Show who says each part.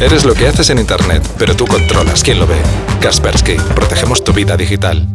Speaker 1: Eres lo que haces en Internet, pero tú controlas quién lo ve. Kaspersky, protegemos tu vida digital.